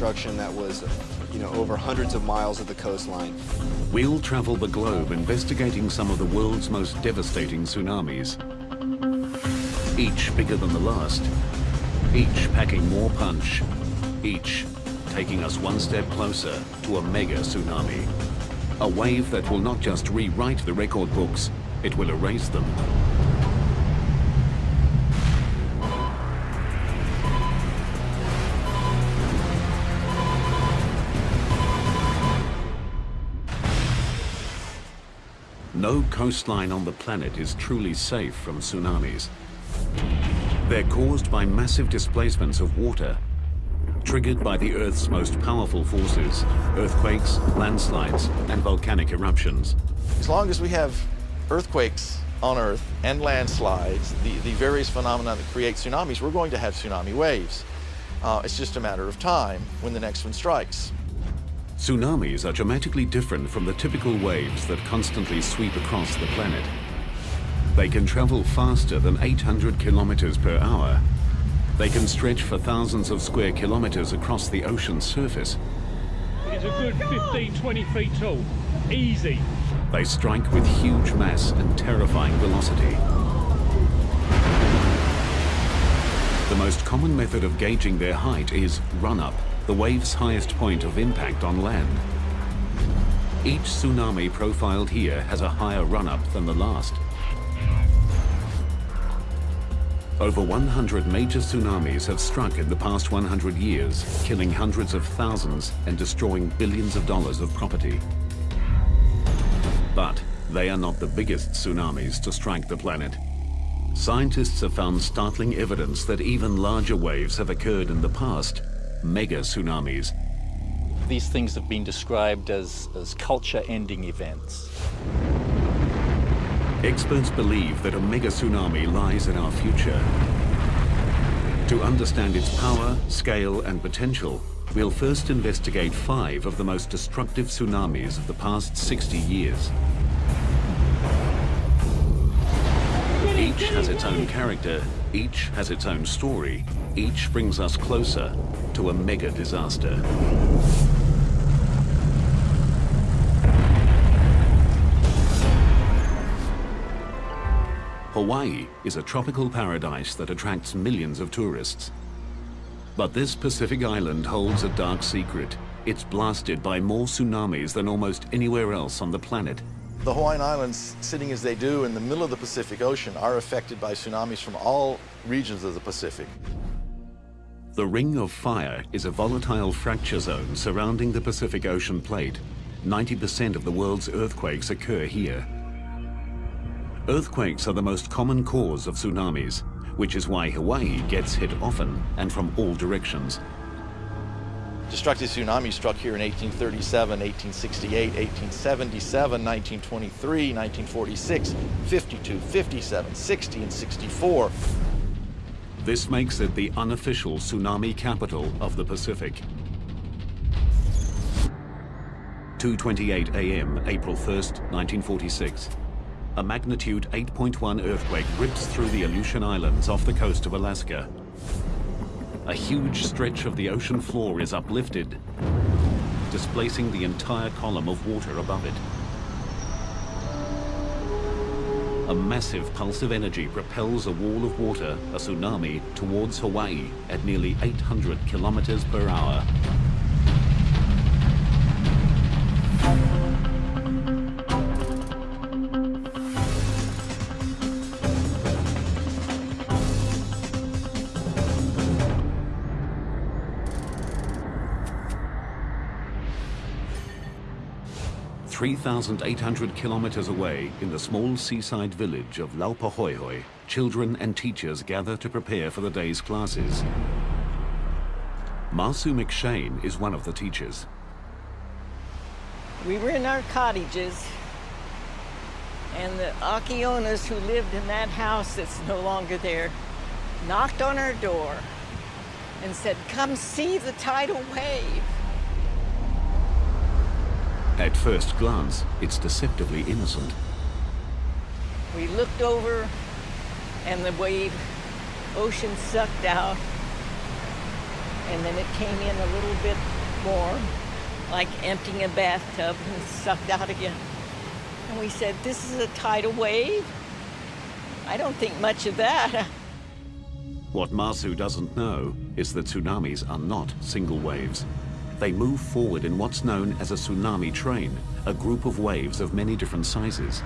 destruction that was, you know, over hundreds of miles of the coastline. We'll travel the globe investigating some of the world's most devastating tsunamis. Each bigger than the last, each packing more punch, each taking us one step closer to a mega tsunami. A wave that will not just rewrite the record books, it will erase them. No coastline on the planet is truly safe from tsunamis. They're caused by massive displacements of water, triggered by the Earth's most powerful forces, earthquakes, landslides, and volcanic eruptions. As long as we have earthquakes on Earth and landslides, the, the various phenomena that create tsunamis, we're going to have tsunami waves. Uh, it's just a matter of time when the next one strikes. Tsunamis are dramatically different from the typical waves that constantly sweep across the planet. They can travel faster than 800 kilometers per hour. They can stretch for thousands of square kilometers across the ocean's surface. It's a good 15, 20 feet tall. Easy. They strike with huge mass and terrifying velocity. The most common method of gauging their height is run-up the wave's highest point of impact on land. Each tsunami profiled here has a higher run-up than the last. Over 100 major tsunamis have struck in the past 100 years, killing hundreds of thousands and destroying billions of dollars of property. But they are not the biggest tsunamis to strike the planet. Scientists have found startling evidence that even larger waves have occurred in the past mega tsunamis. These things have been described as, as culture-ending events. Experts believe that a mega tsunami lies in our future. To understand its power, scale and potential, we'll first investigate five of the most destructive tsunamis of the past 60 years. Each has its own character, each has its own story, each brings us closer to a mega disaster. Hawaii is a tropical paradise that attracts millions of tourists. But this Pacific island holds a dark secret. It's blasted by more tsunamis than almost anywhere else on the planet. The Hawaiian Islands, sitting as they do in the middle of the Pacific Ocean, are affected by tsunamis from all regions of the Pacific. The Ring of Fire is a volatile fracture zone surrounding the Pacific Ocean plate. 90% of the world's earthquakes occur here. Earthquakes are the most common cause of tsunamis, which is why Hawaii gets hit often and from all directions. Destructive tsunamis struck here in 1837, 1868, 1877, 1923, 1946, 52, 57, 60, and 64. This makes it the unofficial tsunami capital of the Pacific. 2.28 a.m., April 1st, 1946. A magnitude 8.1 earthquake rips through the Aleutian Islands off the coast of Alaska. A huge stretch of the ocean floor is uplifted, displacing the entire column of water above it. A massive pulse of energy propels a wall of water, a tsunami, towards Hawaii at nearly 800 kilometers per hour. 3,800 kilometers away in the small seaside village of Laupahoehoe, children and teachers gather to prepare for the day's classes. Marsu McShane is one of the teachers. We were in our cottages, and the Akionas who lived in that house that's no longer there knocked on our door and said, come see the tidal wave. At first glance, it's deceptively innocent. We looked over and the wave, ocean sucked out. and then it came in a little bit more, like emptying a bathtub and sucked out again. And we said, This is a tidal wave? I don't think much of that. What Masu doesn't know is that tsunamis are not single waves. They move forward in what's known as a tsunami train, a group of waves of many different sizes.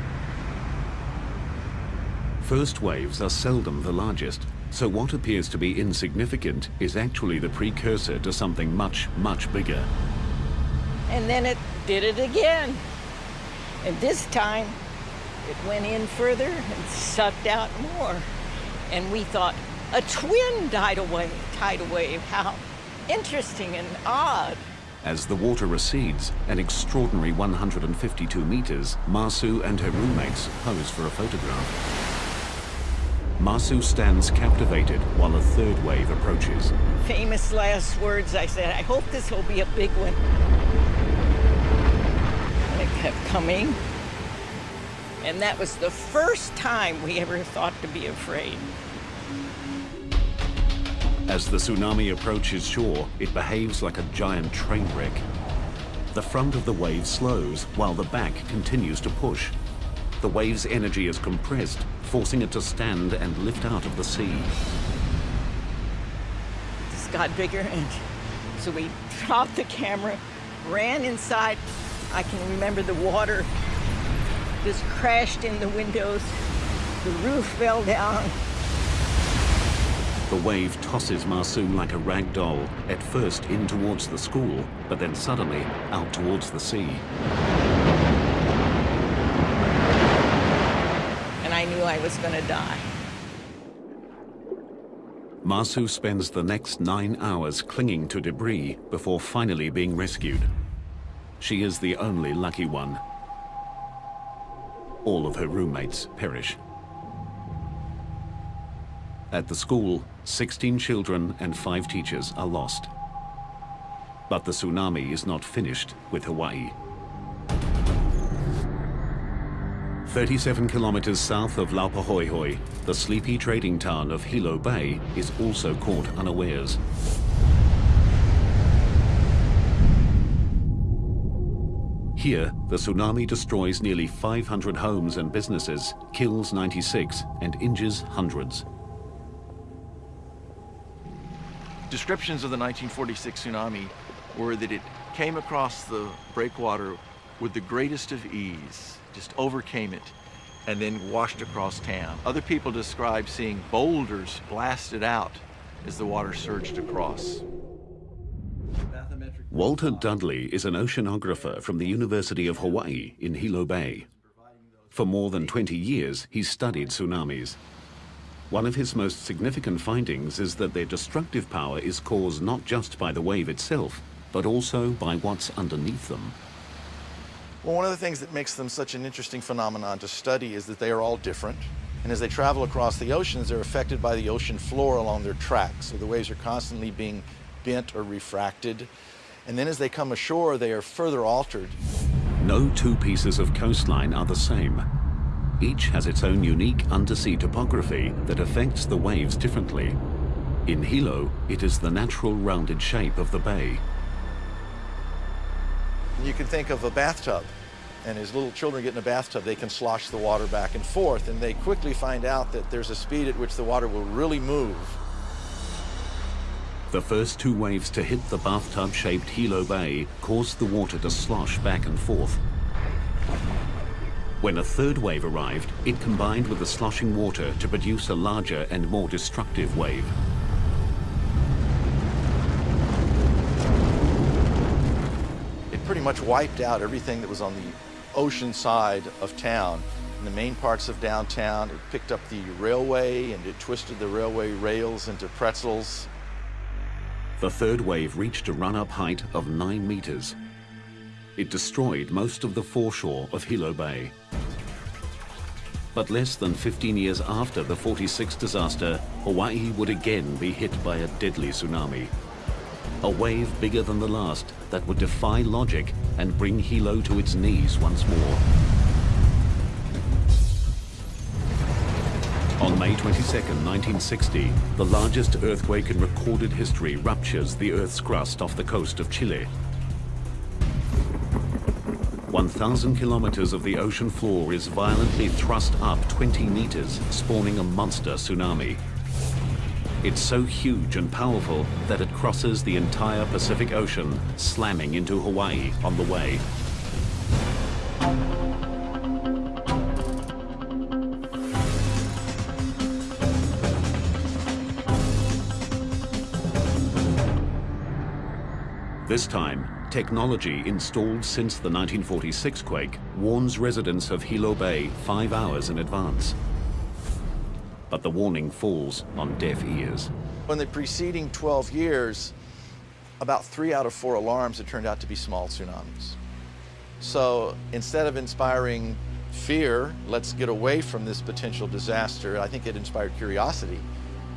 First waves are seldom the largest, so what appears to be insignificant is actually the precursor to something much, much bigger. And then it did it again. And this time, it went in further and sucked out more. And we thought, a twin tidal wave, tidal wave, how interesting and odd. As the water recedes, an extraordinary 152 meters, Masu and her roommates pose for a photograph. Masu stands captivated while a third wave approaches. Famous last words, I said, I hope this will be a big one. And it kept coming. And that was the first time we ever thought to be afraid. As the tsunami approaches shore, it behaves like a giant train wreck. The front of the wave slows while the back continues to push. The wave's energy is compressed, forcing it to stand and lift out of the sea. This got bigger, and so we dropped the camera, ran inside. I can remember the water just crashed in the windows. The roof fell down. The wave tosses Masu like a rag doll, at first in towards the school, but then suddenly out towards the sea. And I knew I was going to die. Masu spends the next nine hours clinging to debris before finally being rescued. She is the only lucky one. All of her roommates perish. At the school, 16 children and five teachers are lost. But the tsunami is not finished with Hawaii. 37 kilometers south of Laupahoehoe, the sleepy trading town of Hilo Bay is also caught unawares. Here, the tsunami destroys nearly 500 homes and businesses, kills 96, and injures hundreds. Descriptions of the 1946 tsunami were that it came across the breakwater with the greatest of ease, just overcame it, and then washed across town. Other people describe seeing boulders blasted out as the water surged across. Walter Dudley is an oceanographer from the University of Hawaii in Hilo Bay. For more than 20 years, he's studied tsunamis. One of his most significant findings is that their destructive power is caused not just by the wave itself, but also by what's underneath them. Well, one of the things that makes them such an interesting phenomenon to study is that they are all different. And as they travel across the oceans, they're affected by the ocean floor along their tracks. So the waves are constantly being bent or refracted. And then as they come ashore, they are further altered. No two pieces of coastline are the same. Each has its own unique undersea topography that affects the waves differently. In Hilo, it is the natural rounded shape of the bay. You can think of a bathtub, and as little children get in a bathtub, they can slosh the water back and forth, and they quickly find out that there's a speed at which the water will really move. The first two waves to hit the bathtub-shaped Hilo Bay caused the water to slosh back and forth. When a third wave arrived, it combined with the sloshing water to produce a larger and more destructive wave. It pretty much wiped out everything that was on the ocean side of town. In the main parts of downtown, it picked up the railway and it twisted the railway rails into pretzels. The third wave reached a run-up height of 9 meters. It destroyed most of the foreshore of Hilo Bay. But less than 15 years after the 46 disaster, Hawaii would again be hit by a deadly tsunami. A wave bigger than the last that would defy logic and bring Hilo to its knees once more. On May 22, 1960, the largest earthquake in recorded history ruptures the Earth's crust off the coast of Chile. 1,000 kilometers of the ocean floor is violently thrust up 20 meters, spawning a monster tsunami. It's so huge and powerful that it crosses the entire Pacific Ocean, slamming into Hawaii on the way. This time, technology installed since the 1946 quake warns residents of Hilo Bay five hours in advance. But the warning falls on deaf ears. In the preceding 12 years, about three out of four alarms had turned out to be small tsunamis. So instead of inspiring fear, let's get away from this potential disaster, I think it inspired curiosity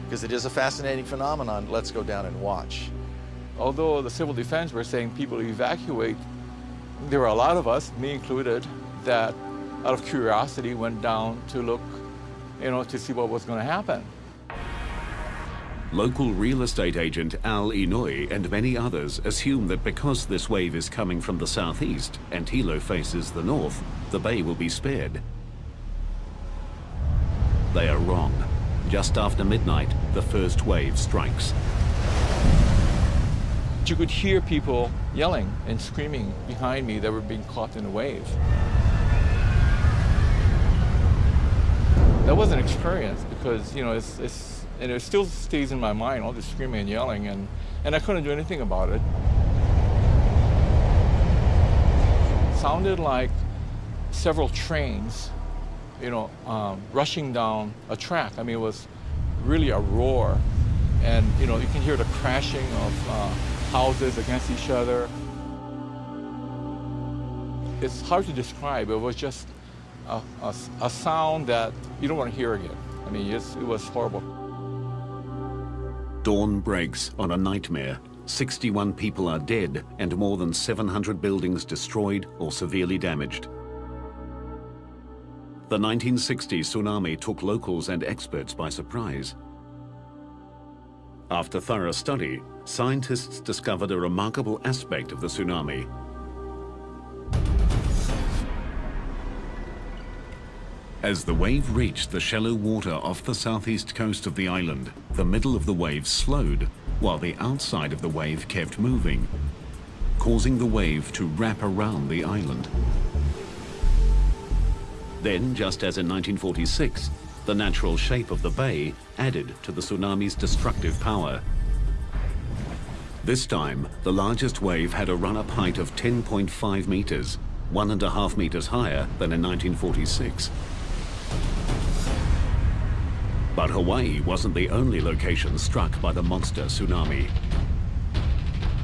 because it is a fascinating phenomenon. Let's go down and watch. Although the civil defense were saying people evacuate, there were a lot of us, me included, that out of curiosity went down to look, you know, to see what was going to happen. Local real estate agent Al Inouye and many others assume that because this wave is coming from the southeast and Hilo faces the north, the bay will be spared. They are wrong. Just after midnight, the first wave strikes. You could hear people yelling and screaming behind me that were being caught in a wave. That was an experience because, you know, it's, it's, and it still stays in my mind, all this screaming and yelling, and, and I couldn't do anything about it. it sounded like several trains, you know, um, rushing down a track. I mean, it was really a roar. And, you know, you can hear the crashing of uh, houses against each other. It's hard to describe. It was just a, a, a sound that you don't want to hear again. I mean, it was horrible. Dawn breaks on a nightmare. 61 people are dead and more than 700 buildings destroyed or severely damaged. The 1960 tsunami took locals and experts by surprise. After thorough study, scientists discovered a remarkable aspect of the tsunami. As the wave reached the shallow water off the southeast coast of the island, the middle of the wave slowed, while the outside of the wave kept moving, causing the wave to wrap around the island. Then, just as in 1946, the natural shape of the bay added to the tsunami's destructive power. This time, the largest wave had a run-up height of 10.5 meters, one and a half meters higher than in 1946. But Hawaii wasn't the only location struck by the monster tsunami.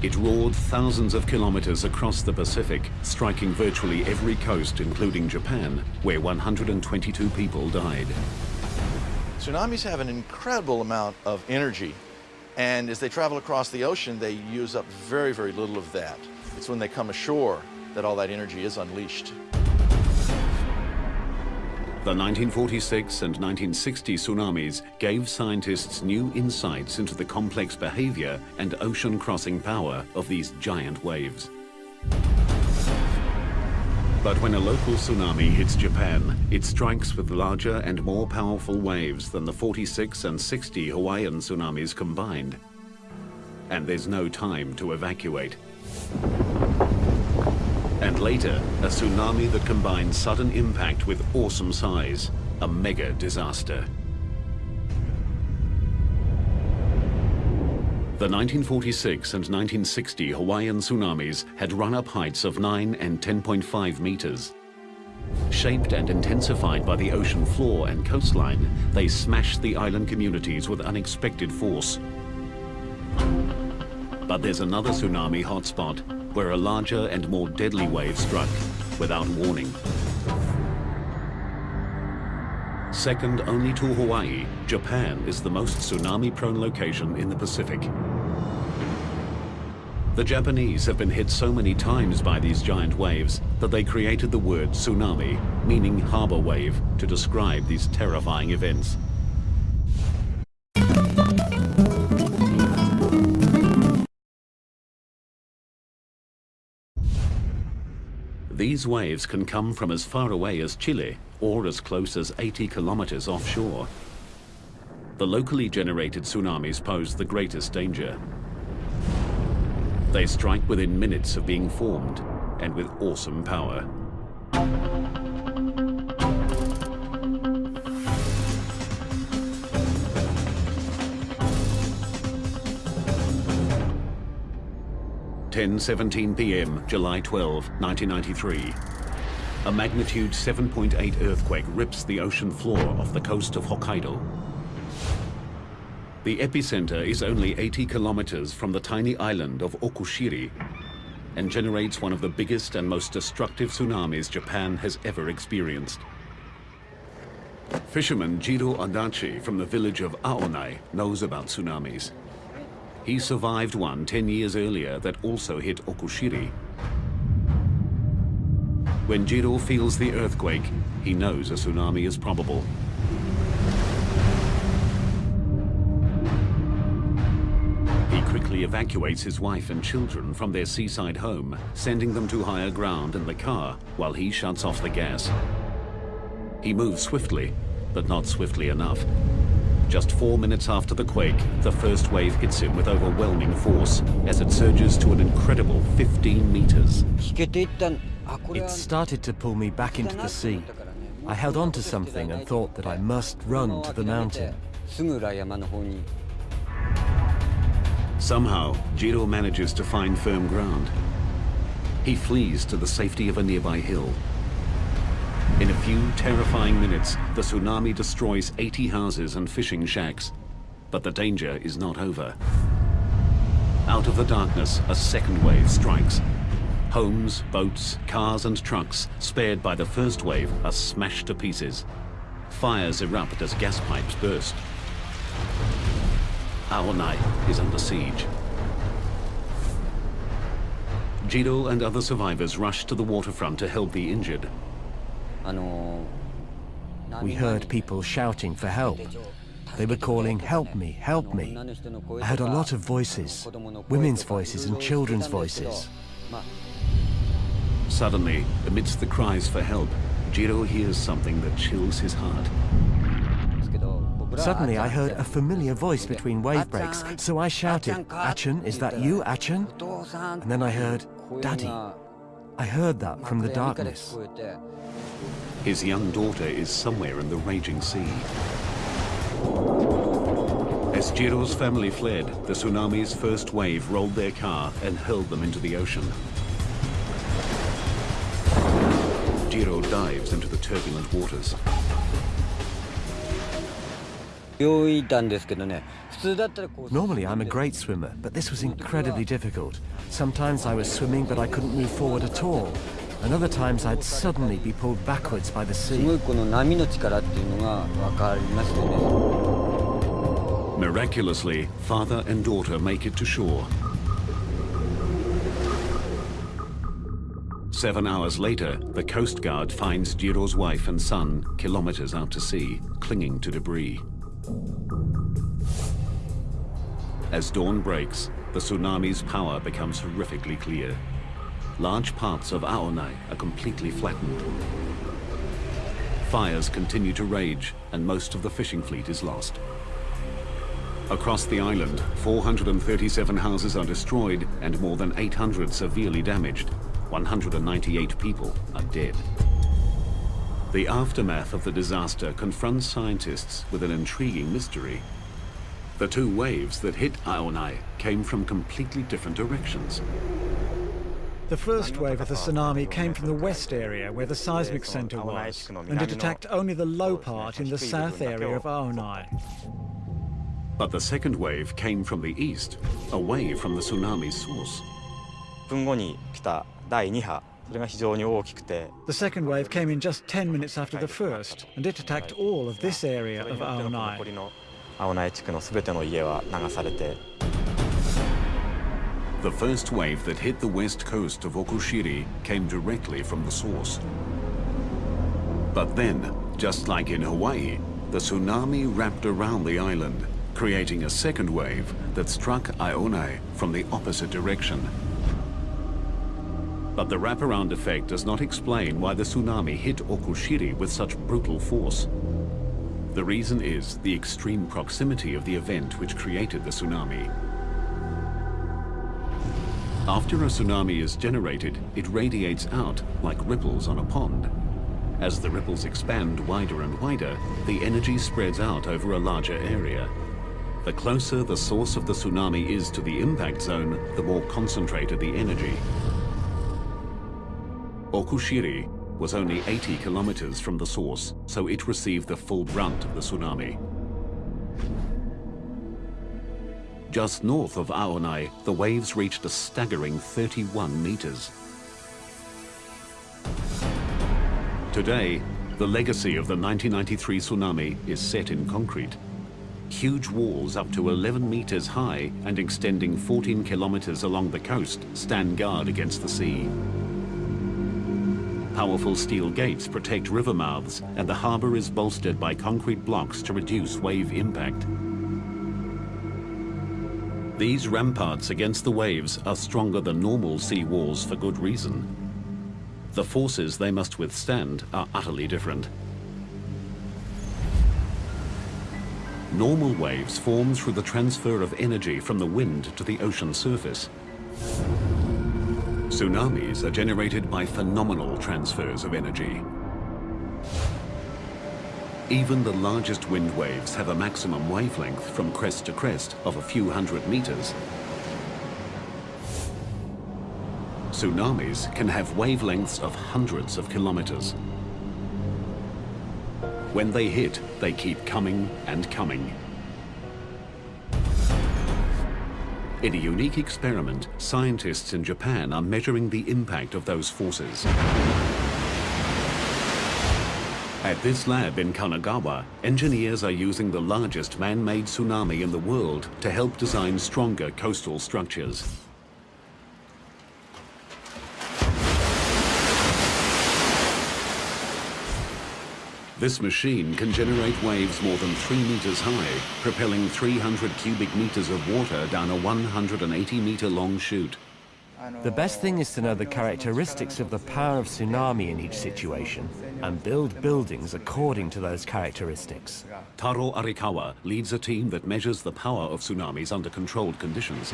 It roared thousands of kilometers across the Pacific, striking virtually every coast, including Japan, where 122 people died. Tsunamis have an incredible amount of energy, and as they travel across the ocean, they use up very, very little of that. It's when they come ashore that all that energy is unleashed. The 1946 and 1960 tsunamis gave scientists new insights into the complex behavior and ocean crossing power of these giant waves. But when a local tsunami hits Japan, it strikes with larger and more powerful waves than the 46 and 60 Hawaiian tsunamis combined. And there's no time to evacuate. And later, a tsunami that combines sudden impact with awesome size, a mega disaster. The 1946 and 1960 Hawaiian tsunamis had run-up heights of 9 and 10.5 meters. Shaped and intensified by the ocean floor and coastline, they smashed the island communities with unexpected force. But there's another tsunami hotspot where a larger and more deadly wave struck without warning. Second only to Hawaii, Japan is the most tsunami-prone location in the Pacific. The Japanese have been hit so many times by these giant waves that they created the word tsunami, meaning harbor wave, to describe these terrifying events. These waves can come from as far away as Chile or as close as 80 kilometers offshore. The locally generated tsunamis pose the greatest danger. They strike within minutes of being formed and with awesome power. Ten seventeen p.m., July 12, 1993. A magnitude 7.8 earthquake rips the ocean floor off the coast of Hokkaido. The epicenter is only 80 kilometers from the tiny island of Okushiri and generates one of the biggest and most destructive tsunamis Japan has ever experienced. Fisherman Jiro Adachi from the village of Aonai knows about tsunamis. He survived one 10 years earlier that also hit Okushiri. When Jiro feels the earthquake, he knows a tsunami is probable. Evacuates his wife and children from their seaside home, sending them to higher ground in the car while he shuts off the gas. He moves swiftly, but not swiftly enough. Just four minutes after the quake, the first wave hits him with overwhelming force as it surges to an incredible 15 meters. It started to pull me back into the sea. I held on to something and thought that I must run to the mountain. Somehow, Jiro manages to find firm ground. He flees to the safety of a nearby hill. In a few terrifying minutes, the tsunami destroys 80 houses and fishing shacks. But the danger is not over. Out of the darkness, a second wave strikes. Homes, boats, cars and trucks, spared by the first wave, are smashed to pieces. Fires erupt as gas pipes burst. Aonai is under siege. Jiro and other survivors rush to the waterfront to help the injured. We heard people shouting for help. They were calling, help me, help me. I heard a lot of voices, women's voices and children's voices. Suddenly, amidst the cries for help, Jiro hears something that chills his heart. Suddenly I heard a familiar voice between wave breaks, so I shouted, Achan, is that you, Achan? And then I heard, Daddy. I heard that from the darkness. His young daughter is somewhere in the raging sea. As Jiro's family fled, the tsunami's first wave rolled their car and hurled them into the ocean. Jiro dives into the turbulent waters. Normally I'm a great swimmer, but this was incredibly difficult. Sometimes I was swimming, but I couldn't move forward at all. And other times I'd suddenly be pulled backwards by the sea. Miraculously, father and daughter make it to shore. Seven hours later, the Coast Guard finds Jiro's wife and son kilometers out to sea, clinging to debris. As dawn breaks, the tsunami's power becomes horrifically clear. Large parts of Aonai are completely flattened. Fires continue to rage, and most of the fishing fleet is lost. Across the island, 437 houses are destroyed and more than 800 severely damaged. 198 people are dead. The aftermath of the disaster confronts scientists with an intriguing mystery. The two waves that hit Aonai came from completely different directions. The first wave of the tsunami came from the west area where the seismic center was, and it attacked only the low part in the south area of Aonai. But the second wave came from the east, away from the tsunami's source. The second wave came in just 10 minutes after the first, and it attacked all of this area of Aonai. The first wave that hit the west coast of Okushiri came directly from the source. But then, just like in Hawaii, the tsunami wrapped around the island, creating a second wave that struck Aonai from the opposite direction. But the wraparound effect does not explain why the tsunami hit Okushiri with such brutal force. The reason is the extreme proximity of the event which created the tsunami. After a tsunami is generated, it radiates out like ripples on a pond. As the ripples expand wider and wider, the energy spreads out over a larger area. The closer the source of the tsunami is to the impact zone, the more concentrated the energy. Okushiri was only 80 kilometers from the source, so it received the full brunt of the tsunami. Just north of Aonai, the waves reached a staggering 31 meters. Today, the legacy of the 1993 tsunami is set in concrete. Huge walls up to 11 meters high and extending 14 kilometers along the coast stand guard against the sea. Powerful steel gates protect river mouths and the harbor is bolstered by concrete blocks to reduce wave impact. These ramparts against the waves are stronger than normal sea walls for good reason. The forces they must withstand are utterly different. Normal waves form through the transfer of energy from the wind to the ocean surface. Tsunamis are generated by phenomenal transfers of energy. Even the largest wind waves have a maximum wavelength from crest to crest of a few hundred meters. Tsunamis can have wavelengths of hundreds of kilometers. When they hit, they keep coming and coming. In a unique experiment, scientists in Japan are measuring the impact of those forces. At this lab in Kanagawa, engineers are using the largest man-made tsunami in the world to help design stronger coastal structures. This machine can generate waves more than three meters high, propelling 300 cubic meters of water down a 180 meter long chute. The best thing is to know the characteristics of the power of tsunami in each situation and build buildings according to those characteristics. Taro Arikawa leads a team that measures the power of tsunamis under controlled conditions.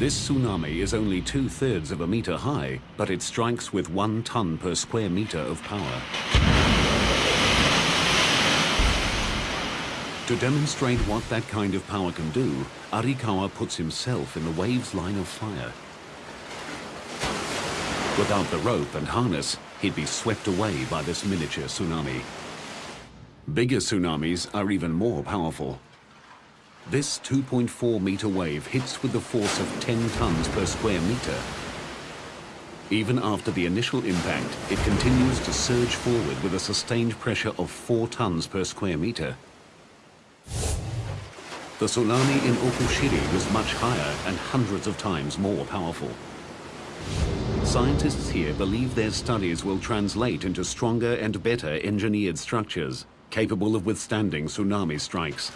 This tsunami is only two-thirds of a meter high, but it strikes with one ton per square meter of power. To demonstrate what that kind of power can do, Arikawa puts himself in the wave's line of fire. Without the rope and harness, he'd be swept away by this miniature tsunami. Bigger tsunamis are even more powerful. This 2.4 meter wave hits with the force of 10 tons per square meter. Even after the initial impact, it continues to surge forward with a sustained pressure of 4 tons per square meter. The tsunami in Okushiri was much higher and hundreds of times more powerful. Scientists here believe their studies will translate into stronger and better engineered structures, capable of withstanding tsunami strikes.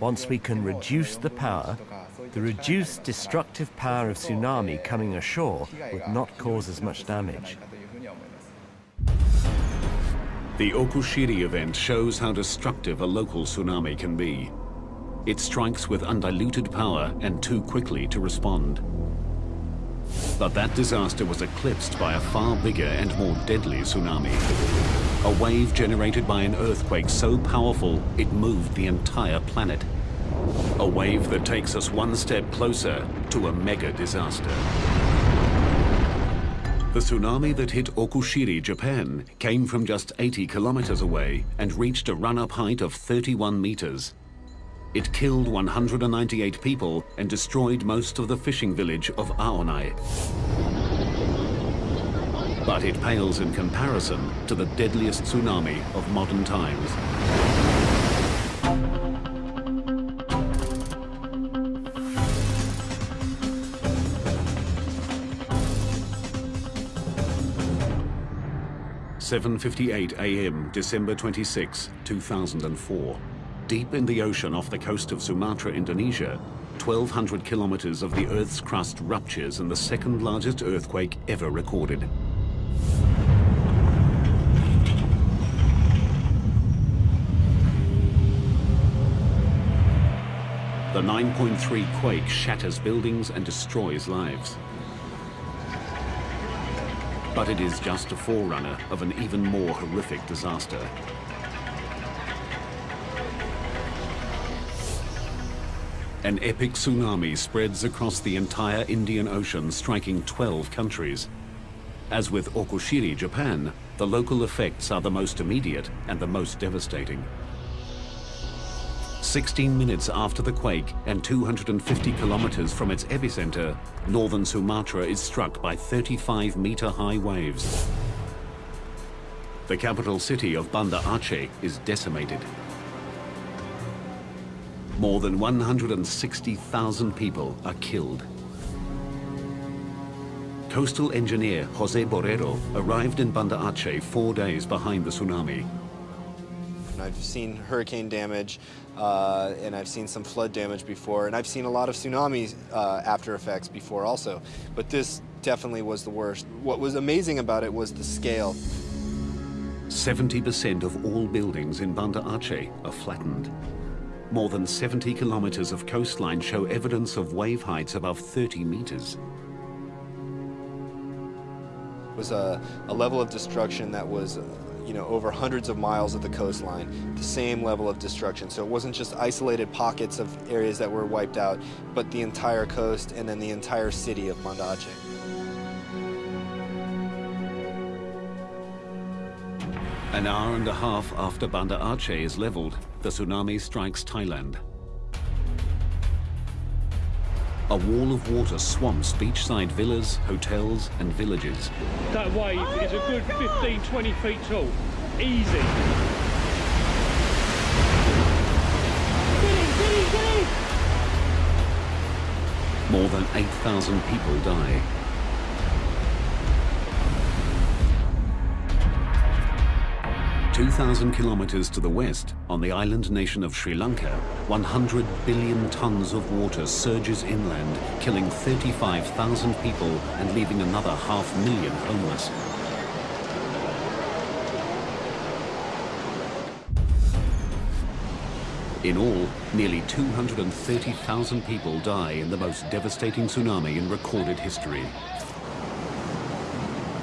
Once we can reduce the power, the reduced destructive power of tsunami coming ashore would not cause as much damage. The Okushiri event shows how destructive a local tsunami can be. It strikes with undiluted power and too quickly to respond. But that disaster was eclipsed by a far bigger and more deadly tsunami. A wave generated by an earthquake so powerful it moved the entire planet. A wave that takes us one step closer to a mega disaster. The tsunami that hit Okushiri, Japan, came from just 80 kilometers away and reached a run-up height of 31 meters. It killed 198 people and destroyed most of the fishing village of Aonai. But it pales in comparison to the deadliest tsunami of modern times. Seven fifty-eight a.m., December 26, 2004. Deep in the ocean off the coast of Sumatra, Indonesia, 1,200 kilometers of the Earth's crust ruptures in the second largest earthquake ever recorded. The 9.3 quake shatters buildings and destroys lives. But it is just a forerunner of an even more horrific disaster. An epic tsunami spreads across the entire Indian Ocean, striking 12 countries. As with Okushiri, Japan, the local effects are the most immediate and the most devastating. 16 minutes after the quake and 250 kilometers from its epicenter, northern Sumatra is struck by 35-meter-high waves. The capital city of Banda Aceh is decimated. More than 160,000 people are killed. Coastal engineer Jose Borrero arrived in Banda Aceh four days behind the tsunami. I've seen hurricane damage, uh, and I've seen some flood damage before, and I've seen a lot of tsunami uh, after effects before also, but this definitely was the worst. What was amazing about it was the scale. 70% of all buildings in Banda Aceh are flattened. More than 70 kilometers of coastline show evidence of wave heights above 30 meters. It was a, a level of destruction that was you know, over hundreds of miles of the coastline, the same level of destruction. So it wasn't just isolated pockets of areas that were wiped out, but the entire coast and then the entire city of Banda An hour and a half after Banda Aceh is leveled, the tsunami strikes Thailand. A wall of water swamps beachside villas, hotels and villages. That wave oh is a good 15, 20 feet tall. Easy. Get in, get in, get in! More than 8,000 people die. 2,000 kilometers to the west, on the island nation of Sri Lanka, 100 billion tons of water surges inland, killing 35,000 people and leaving another half million homeless. In all, nearly 230,000 people die in the most devastating tsunami in recorded history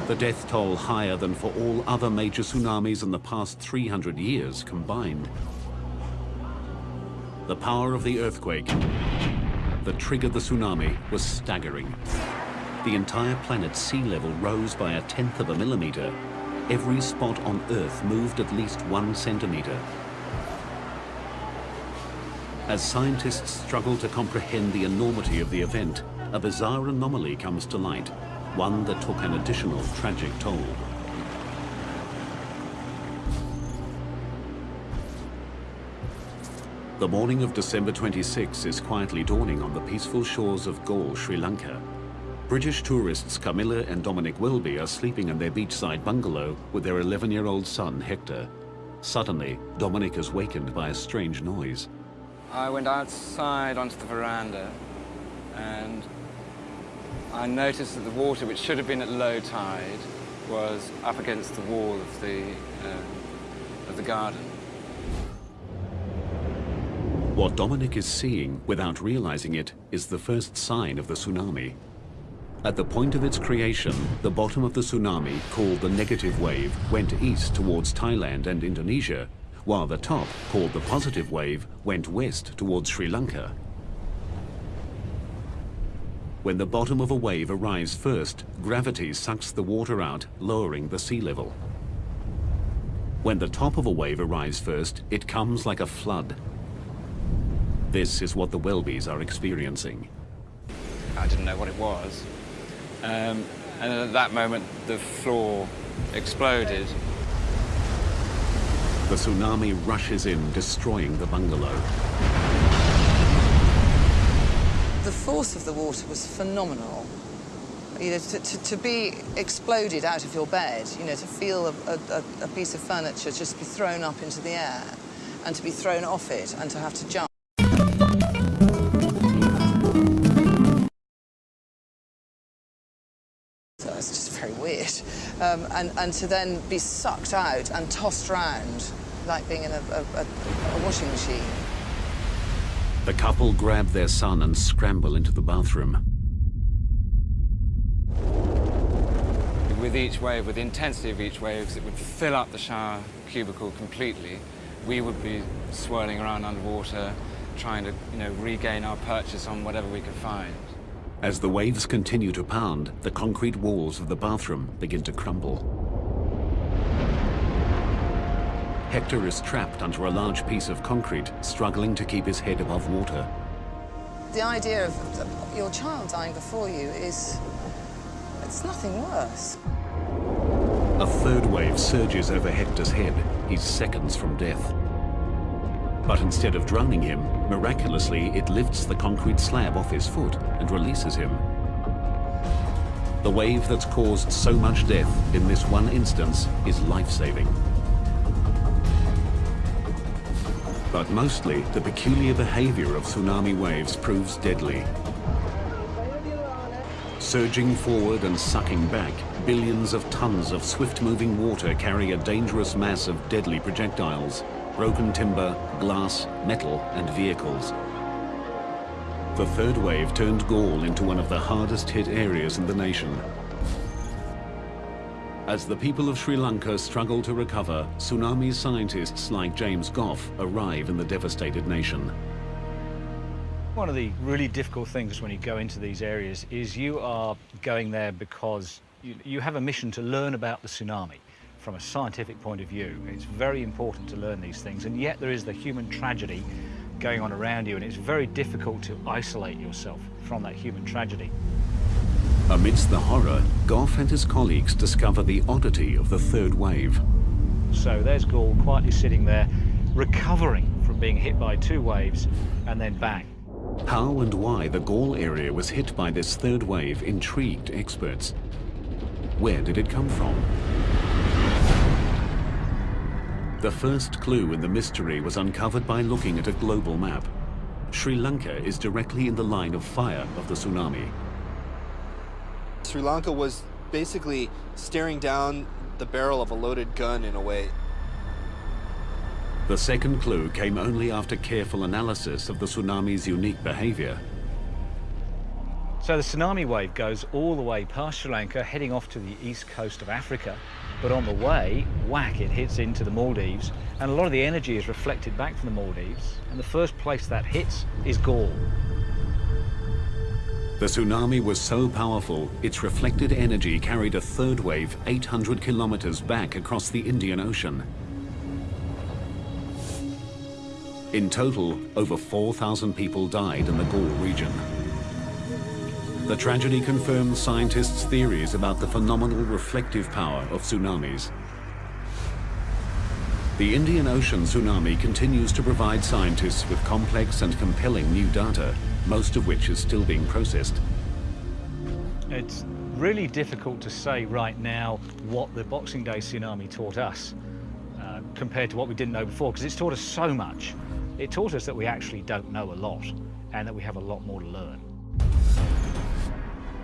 the death toll higher than for all other major tsunamis in the past 300 years combined. The power of the earthquake that triggered the tsunami was staggering. The entire planet's sea level rose by a tenth of a millimeter. Every spot on Earth moved at least one centimeter. As scientists struggle to comprehend the enormity of the event, a bizarre anomaly comes to light one that took an additional tragic toll. The morning of December 26 is quietly dawning on the peaceful shores of Galle, Sri Lanka. British tourists Camilla and Dominic Welby are sleeping in their beachside bungalow with their 11-year-old son, Hector. Suddenly, Dominic is wakened by a strange noise. I went outside onto the veranda and I noticed that the water, which should have been at low tide, was up against the wall of the, uh, of the garden. What Dominic is seeing, without realizing it, is the first sign of the tsunami. At the point of its creation, the bottom of the tsunami, called the negative wave, went east towards Thailand and Indonesia, while the top, called the positive wave, went west towards Sri Lanka. When the bottom of a wave arrives first, gravity sucks the water out, lowering the sea level. When the top of a wave arrives first, it comes like a flood. This is what the Welbys are experiencing. I didn't know what it was. Um, and at that moment, the floor exploded. The tsunami rushes in, destroying the bungalow force of the water was phenomenal. You know, to, to, to, be exploded out of your bed, you know, to feel a, a, a, piece of furniture just be thrown up into the air. and to be thrown off it and to have to jump. So it's just very weird. Um, and, and to then be sucked out and tossed around like being in a, a, a, a washing machine. The couple grab their son and scramble into the bathroom. With each wave, with the intensity of each wave, it would fill up the shower cubicle completely. We would be swirling around underwater, trying to, you know, regain our purchase on whatever we could find. As the waves continue to pound, the concrete walls of the bathroom begin to crumble. Hector is trapped under a large piece of concrete, struggling to keep his head above water. The idea of your child dying before you is... it's nothing worse. A third wave surges over Hector's head. He's seconds from death. But instead of drowning him, miraculously it lifts the concrete slab off his foot and releases him. The wave that's caused so much death in this one instance is life-saving. But mostly, the peculiar behavior of tsunami waves proves deadly. Surging forward and sucking back, billions of tons of swift-moving water carry a dangerous mass of deadly projectiles, broken timber, glass, metal and vehicles. The third wave turned Galle into one of the hardest hit areas in the nation. As the people of Sri Lanka struggle to recover, tsunami scientists like James Goff arrive in the devastated nation. One of the really difficult things when you go into these areas is you are going there because you, you have a mission to learn about the tsunami from a scientific point of view. It's very important to learn these things, and yet there is the human tragedy going on around you, and it's very difficult to isolate yourself from that human tragedy. Amidst the horror, Goff and his colleagues discover the oddity of the third wave. So there's Galle quietly sitting there, recovering from being hit by two waves, and then bang. How and why the Galle area was hit by this third wave intrigued experts. Where did it come from? The first clue in the mystery was uncovered by looking at a global map. Sri Lanka is directly in the line of fire of the tsunami. Sri Lanka was basically staring down the barrel of a loaded gun in a way. The second clue came only after careful analysis of the tsunami's unique behavior. So the tsunami wave goes all the way past Sri Lanka, heading off to the east coast of Africa. But on the way, whack, it hits into the Maldives, and a lot of the energy is reflected back from the Maldives. And the first place that hits is Galle. The tsunami was so powerful, its reflected energy carried a third wave 800 kilometers back across the Indian Ocean. In total, over 4,000 people died in the Galle region. The tragedy confirms scientists' theories about the phenomenal reflective power of tsunamis. The Indian Ocean tsunami continues to provide scientists with complex and compelling new data, most of which is still being processed. It's really difficult to say right now what the Boxing Day tsunami taught us uh, compared to what we didn't know before, because it's taught us so much. It taught us that we actually don't know a lot and that we have a lot more to learn.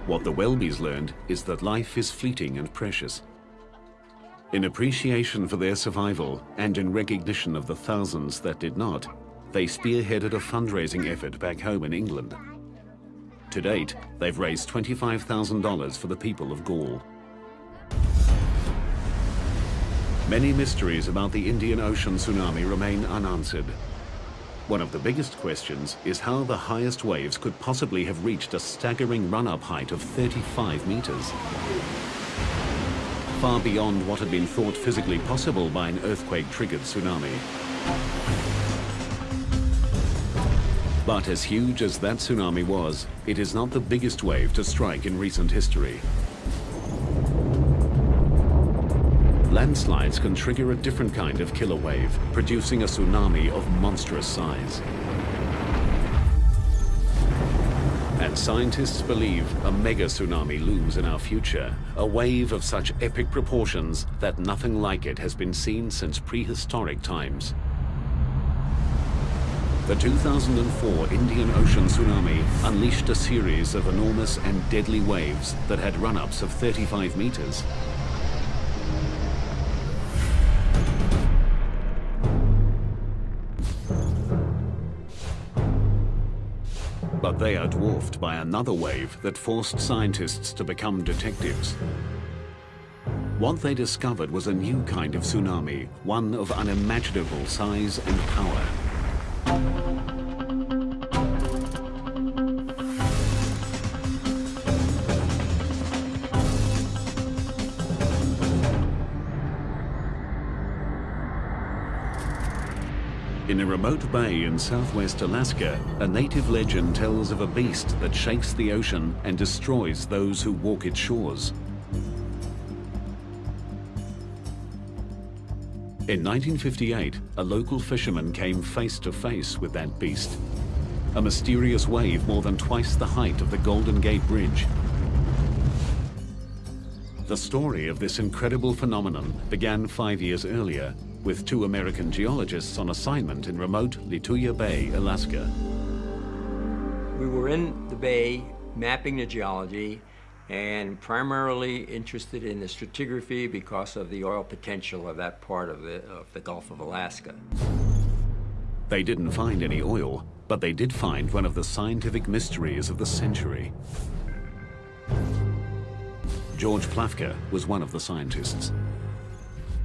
What the Welbys learned is that life is fleeting and precious. In appreciation for their survival and in recognition of the thousands that did not, they spearheaded a fundraising effort back home in England. To date, they've raised $25,000 for the people of Galle. Many mysteries about the Indian Ocean tsunami remain unanswered. One of the biggest questions is how the highest waves could possibly have reached a staggering run-up height of 35 meters. Far beyond what had been thought physically possible by an earthquake-triggered tsunami. But as huge as that tsunami was, it is not the biggest wave to strike in recent history. Landslides can trigger a different kind of killer wave, producing a tsunami of monstrous size. And scientists believe a mega tsunami looms in our future, a wave of such epic proportions that nothing like it has been seen since prehistoric times. The 2004 Indian Ocean tsunami unleashed a series of enormous and deadly waves that had run-ups of 35 meters. But they are dwarfed by another wave that forced scientists to become detectives. What they discovered was a new kind of tsunami, one of unimaginable size and power. In a remote bay in southwest Alaska, a native legend tells of a beast that shakes the ocean and destroys those who walk its shores. In 1958, a local fisherman came face to face with that beast. A mysterious wave more than twice the height of the Golden Gate Bridge. The story of this incredible phenomenon began five years earlier with two American geologists on assignment in remote Lituya Bay, Alaska. We were in the bay mapping the geology and primarily interested in the stratigraphy because of the oil potential of that part of the, of the Gulf of Alaska. They didn't find any oil, but they did find one of the scientific mysteries of the century. George Plafker was one of the scientists.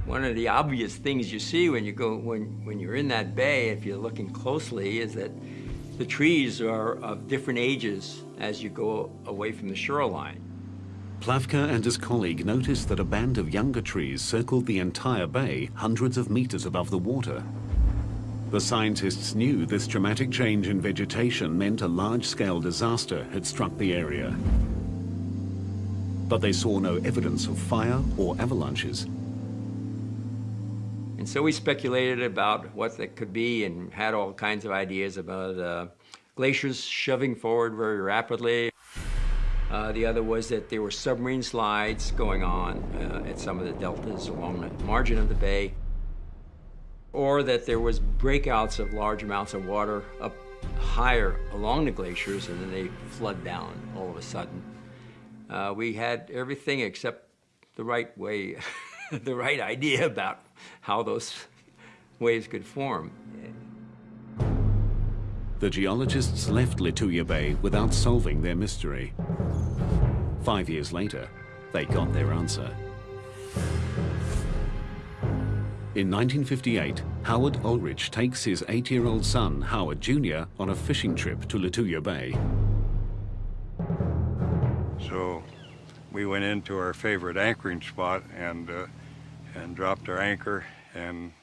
One of the obvious things you see when you go when when you're in that bay, if you're looking closely, is that the trees are of different ages as you go away from the shoreline. Plafker and his colleague noticed that a band of younger trees circled the entire bay hundreds of meters above the water. The scientists knew this dramatic change in vegetation meant a large-scale disaster had struck the area. But they saw no evidence of fire or avalanches. And so we speculated about what that could be and had all kinds of ideas about uh, glaciers shoving forward very rapidly. Uh, the other was that there were submarine slides going on uh, at some of the deltas along the margin of the bay, or that there was breakouts of large amounts of water up higher along the glaciers and then they flood down all of a sudden. Uh, we had everything except the right way, the right idea about how those waves could form. The geologists left Lituya Bay without solving their mystery. Five years later, they got their answer. In 1958, Howard Ulrich takes his eight-year-old son, Howard Jr., on a fishing trip to Lituya Bay. So we went into our favorite anchoring spot and uh, and dropped our anchor and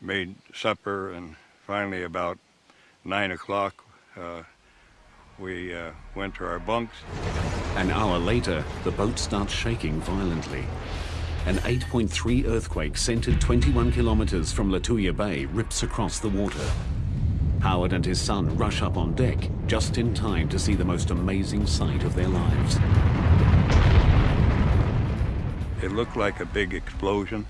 made supper and finally about nine o'clock uh, we uh, went to our bunks. An hour later, the boat starts shaking violently. An 8.3 earthquake centered 21 kilometers from Lituya Bay rips across the water. Howard and his son rush up on deck just in time to see the most amazing sight of their lives. It looked like a big explosion,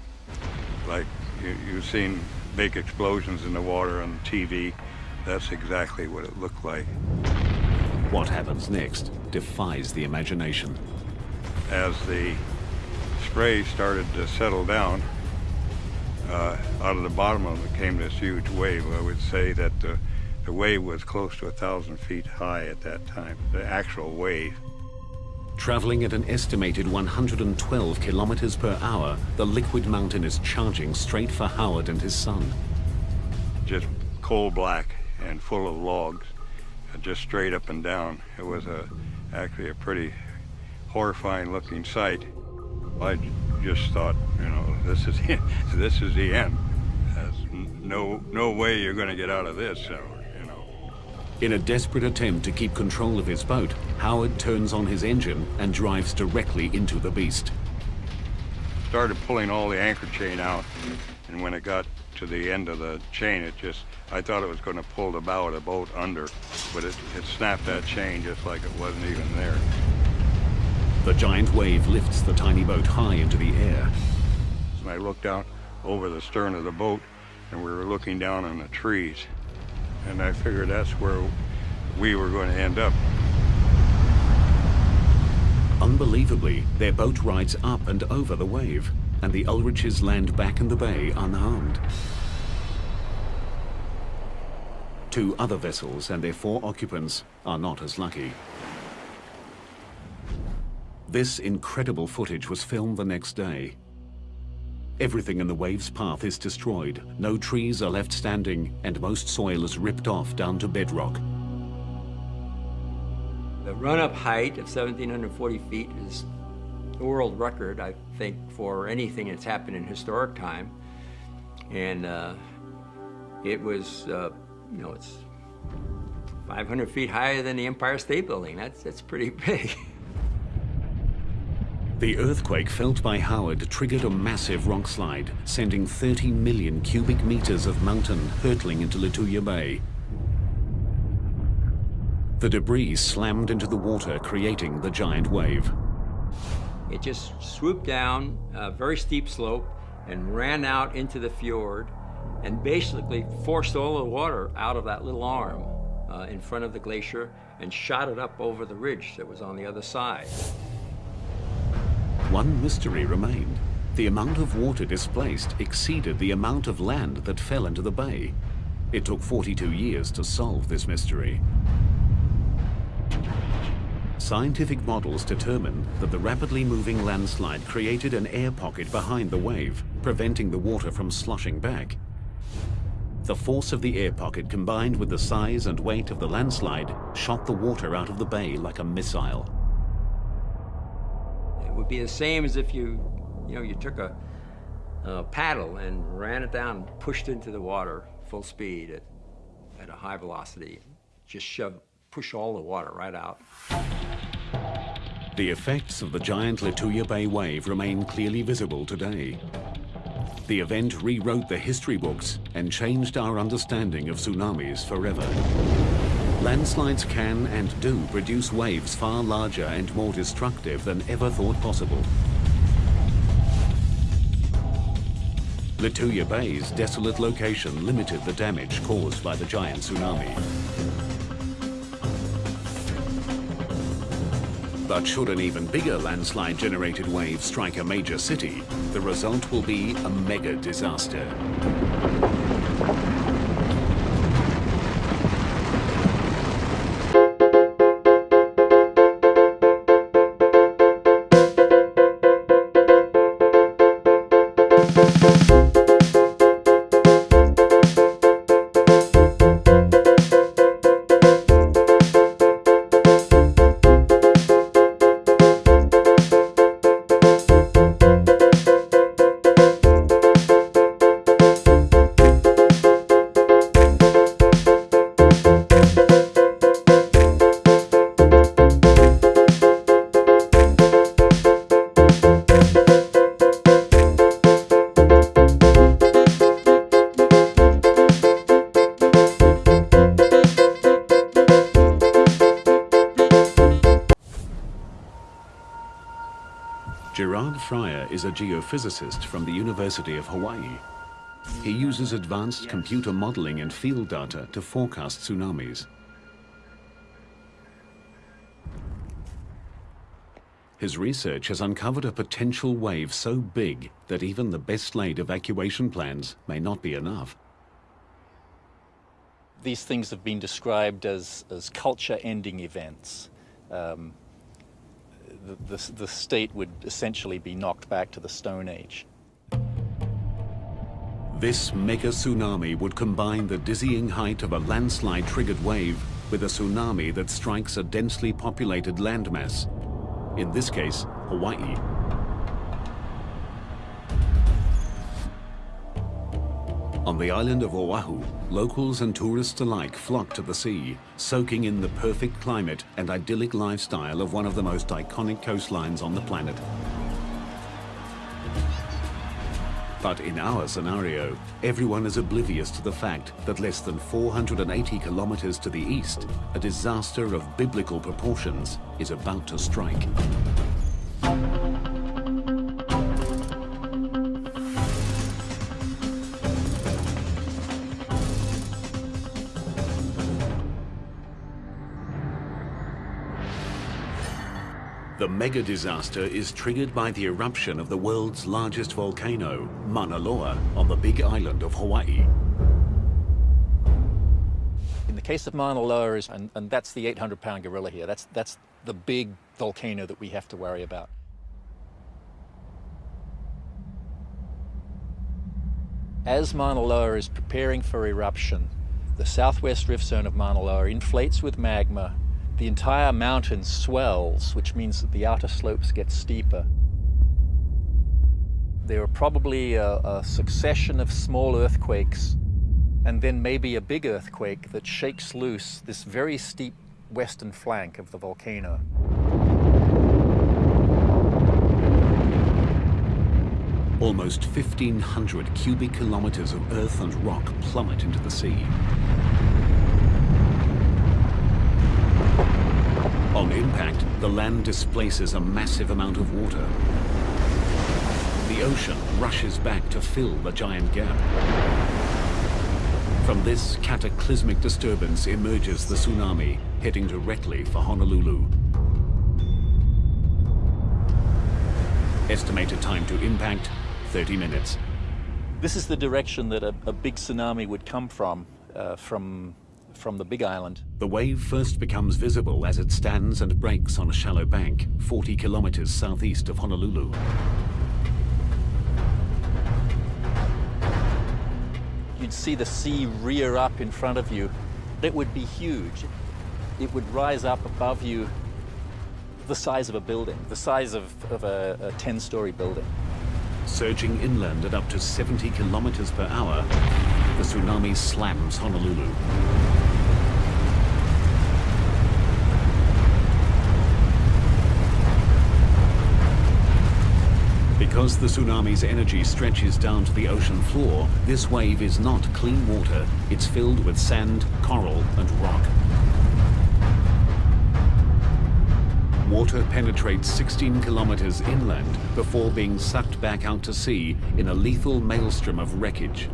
like you, you've seen big explosions in the water on TV. That's exactly what it looked like. What happens next defies the imagination. As the spray started to settle down, uh, out of the bottom of it came this huge wave. I would say that the, the wave was close to a thousand feet high at that time, the actual wave. Traveling at an estimated 112 kilometers per hour, the liquid mountain is charging straight for Howard and his son. Just coal black and full of logs, Uh, just straight up and down. It was a, actually a pretty horrifying looking sight. I just thought, you know, this is this is the end. There's no no way you're going to get out of this. So you know. in a desperate attempt to keep control of his boat, Howard turns on his engine and drives directly into the beast. Started pulling all the anchor chain out, and when it got to the end of the chain, it just, I thought it was going to pull the bow of the boat under, but it, it snapped that chain just like it wasn't even there. The giant wave lifts the tiny boat high into the air. And I looked out over the stern of the boat, and we were looking down on the trees and I figured that's where we were going to end up. Unbelievably, their boat rides up and over the wave, and the Ulriches land back in the bay unharmed. Two other vessels and their four occupants are not as lucky. This incredible footage was filmed the next day. Everything in the wave's path is destroyed, no trees are left standing, and most soil is ripped off down to bedrock. The run-up height of 1,740 feet is the world record, I think, for anything that's happened in historic time. And uh, it was, uh, you know, it's 500 feet higher than the Empire State Building. That's, that's pretty big. The earthquake felt by Howard triggered a massive rock slide, sending 30 million cubic meters of mountain hurtling into Lituya Bay. The debris slammed into the water, creating the giant wave. It just swooped down a very steep slope and ran out into the fjord and basically forced all the water out of that little arm uh, in front of the glacier and shot it up over the ridge that was on the other side. One mystery remained. The amount of water displaced exceeded the amount of land that fell into the bay. It took 42 years to solve this mystery. Scientific models determined that the rapidly moving landslide created an air pocket behind the wave, preventing the water from sloshing back. The force of the air pocket combined with the size and weight of the landslide shot the water out of the bay like a missile. It would be the same as if you, you know, you took a, a paddle and ran it down, pushed into the water full speed at, at a high velocity, just shove, push all the water right out. The effects of the giant Lituya Bay wave remain clearly visible today. The event rewrote the history books and changed our understanding of tsunamis forever. Landslides can and do produce waves far larger and more destructive than ever thought possible. Lituya Bay's desolate location limited the damage caused by the giant tsunami. But should an even bigger landslide-generated wave strike a major city, the result will be a mega disaster. Fryer is a geophysicist from the University of Hawaii. He uses advanced computer modeling and field data to forecast tsunamis. His research has uncovered a potential wave so big that even the best laid evacuation plans may not be enough. These things have been described as, as culture-ending events. Um, the, the, state would essentially be knocked back to the Stone Age. This mega tsunami would combine the dizzying height of a landslide-triggered wave with a tsunami that strikes a densely populated landmass. In this case, Hawaii. On the island of Oahu, locals and tourists alike flock to the sea, soaking in the perfect climate and idyllic lifestyle of one of the most iconic coastlines on the planet. But in our scenario, everyone is oblivious to the fact that less than 480 kilometers to the east, a disaster of biblical proportions is about to strike. The mega disaster is triggered by the eruption of the world's largest volcano, Mauna Loa, on the big island of Hawaii. In the case of Mauna Loa, and, and that's the 800-pound gorilla here, that's, that's the big volcano that we have to worry about. As Mauna Loa is preparing for eruption, the southwest rift zone of Mauna Loa inflates with magma. The entire mountain swells, which means that the outer slopes get steeper. There are probably a, a succession of small earthquakes and then maybe a big earthquake that shakes loose this very steep western flank of the volcano. Almost 1,500 cubic kilometers of earth and rock plummet into the sea. On impact, the land displaces a massive amount of water. The ocean rushes back to fill the giant gap. From this cataclysmic disturbance emerges the tsunami, heading directly for Honolulu. Estimated time to impact, 30 minutes. This is the direction that a, a big tsunami would come from, uh, from, from the big island. The wave first becomes visible as it stands and breaks on a shallow bank, 40 kilometers southeast of Honolulu. You'd see the sea rear up in front of you. It would be huge. It would rise up above you the size of a building, the size of, of a 10-story building. Surging inland at up to 70 kilometers per hour, the tsunami slams Honolulu. Because the tsunami's energy stretches down to the ocean floor, this wave is not clean water. It's filled with sand, coral, and rock. Water penetrates 16 kilometers inland before being sucked back out to sea in a lethal maelstrom of wreckage.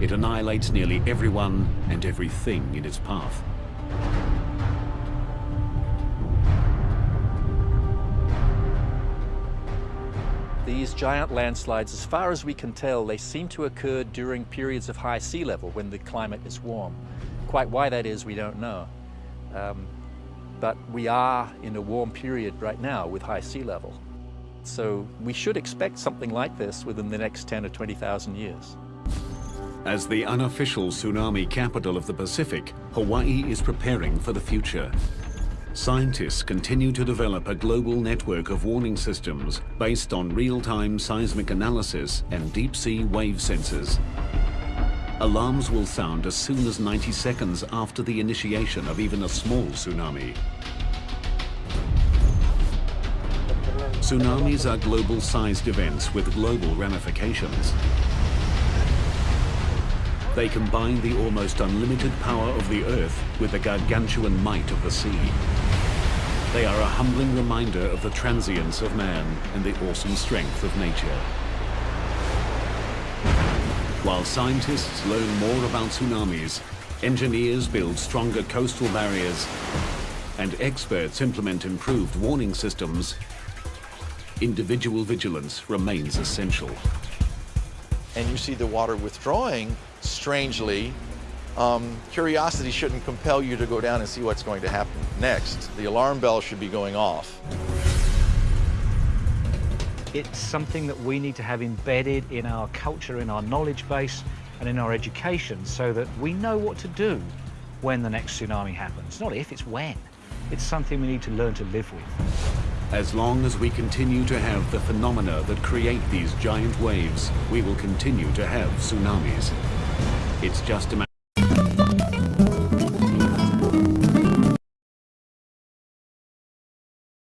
It annihilates nearly everyone and everything in its path. These giant landslides, as far as we can tell, they seem to occur during periods of high sea level when the climate is warm. Quite why that is, we don't know. Um, but we are in a warm period right now with high sea level. So we should expect something like this within the next 10 or 20,000 years. As the unofficial tsunami capital of the Pacific, Hawaii is preparing for the future. Scientists continue to develop a global network of warning systems based on real-time seismic analysis and deep-sea wave sensors. Alarms will sound as soon as 90 seconds after the initiation of even a small tsunami. Tsunamis are global-sized events with global ramifications. They combine the almost unlimited power of the Earth with the gargantuan might of the sea. They are a humbling reminder of the transience of man and the awesome strength of nature. While scientists learn more about tsunamis, engineers build stronger coastal barriers, and experts implement improved warning systems, individual vigilance remains essential. And you see the water withdrawing, strangely, um, curiosity shouldn't compel you to go down and see what's going to happen next. The alarm bell should be going off. It's something that we need to have embedded in our culture, in our knowledge base, and in our education so that we know what to do when the next tsunami happens. Not if, it's when. It's something we need to learn to live with. As long as we continue to have the phenomena that create these giant waves, we will continue to have tsunamis. It's just a matter